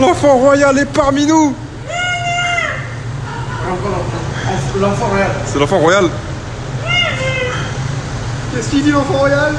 L'enfant royal est parmi nous. L'enfant royal. C'est l'enfant royal. Qu'est-ce qu'il dit l'enfant royal?